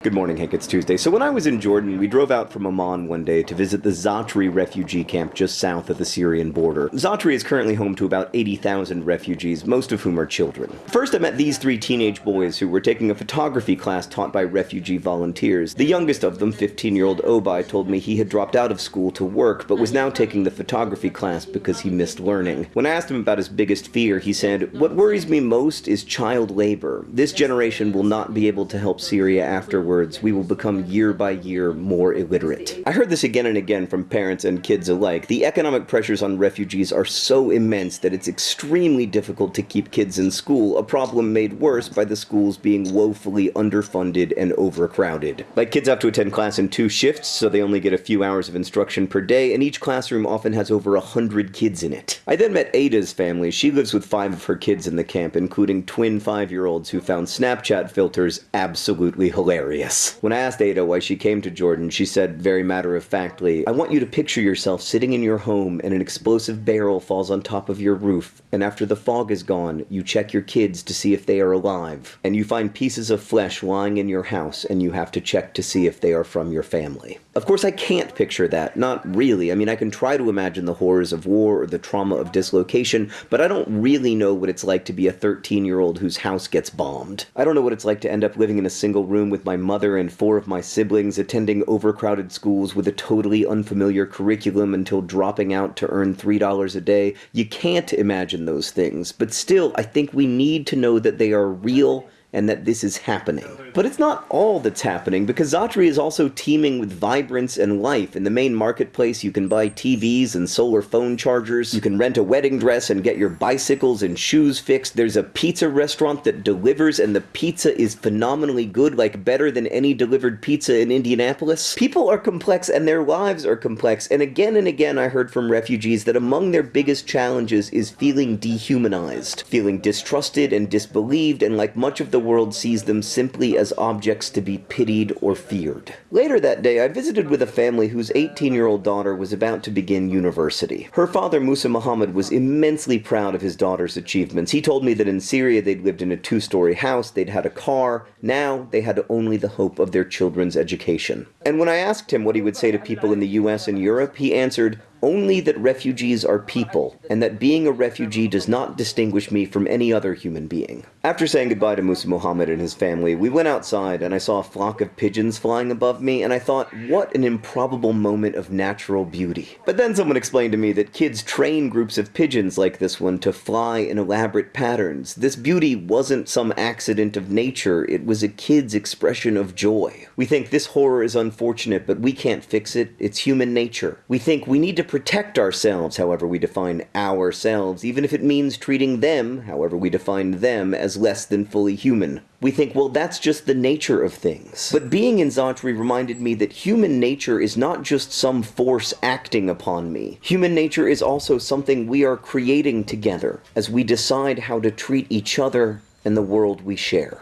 Good morning, Hank. It's Tuesday. So when I was in Jordan, we drove out from Amman one day to visit the Zaatari refugee camp just south of the Syrian border. Zaatari is currently home to about 80,000 refugees, most of whom are children. First, I met these three teenage boys who were taking a photography class taught by refugee volunteers. The youngest of them, 15-year-old Obai, told me he had dropped out of school to work, but was now taking the photography class because he missed learning. When I asked him about his biggest fear, he said, What worries me most is child labor. This generation will not be able to help Syria after words, we will become year by year more illiterate. I heard this again and again from parents and kids alike. The economic pressures on refugees are so immense that it's extremely difficult to keep kids in school, a problem made worse by the schools being woefully underfunded and overcrowded. Like kids have to attend class in two shifts, so they only get a few hours of instruction per day, and each classroom often has over a hundred kids in it. I then met Ada's family. She lives with five of her kids in the camp, including twin five-year-olds who found Snapchat filters absolutely hilarious. When I asked Ada why she came to Jordan, she said very matter-of-factly, I want you to picture yourself sitting in your home and an explosive barrel falls on top of your roof, and after the fog is gone, you check your kids to see if they are alive, and you find pieces of flesh lying in your house and you have to check to see if they are from your family. Of course, I can't picture that. Not really. I mean, I can try to imagine the horrors of war or the trauma of dislocation, but I don't really know what it's like to be a 13-year-old whose house gets bombed. I don't know what it's like to end up living in a single room with my mother and four of my siblings, attending overcrowded schools with a totally unfamiliar curriculum until dropping out to earn $3 a day. You can't imagine those things, but still, I think we need to know that they are real and that this is happening. But it's not all that's happening, because Zaatari is also teeming with vibrance and life. In the main marketplace, you can buy TVs and solar phone chargers, you can rent a wedding dress and get your bicycles and shoes fixed, there's a pizza restaurant that delivers and the pizza is phenomenally good, like better than any delivered pizza in Indianapolis. People are complex and their lives are complex, and again and again I heard from refugees that among their biggest challenges is feeling dehumanized, feeling distrusted and disbelieved, and like much of the the world sees them simply as objects to be pitied or feared. Later that day, I visited with a family whose 18-year-old daughter was about to begin university. Her father, Musa Muhammad, was immensely proud of his daughter's achievements. He told me that in Syria they'd lived in a two-story house, they'd had a car, now they had only the hope of their children's education. And when I asked him what he would say to people in the US and Europe, he answered, only that refugees are people, and that being a refugee does not distinguish me from any other human being. After saying goodbye to Musa Muhammad and his family, we went outside and I saw a flock of pigeons flying above me, and I thought, what an improbable moment of natural beauty. But then someone explained to me that kids train groups of pigeons like this one to fly in elaborate patterns. This beauty wasn't some accident of nature, it was a kid's expression of joy. We think this horror is unfortunate, but we can't fix it, it's human nature. We think we need to protect ourselves, however we define ourselves, even if it means treating them, however we define them, as less than fully human. We think, well, that's just the nature of things. But being in Zaatari reminded me that human nature is not just some force acting upon me. Human nature is also something we are creating together as we decide how to treat each other and the world we share.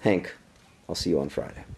Hank, I'll see you on Friday.